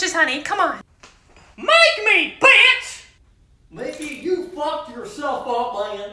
dishes, honey. Come on. Make me, bitch! Mickey, you fucked yourself up, man.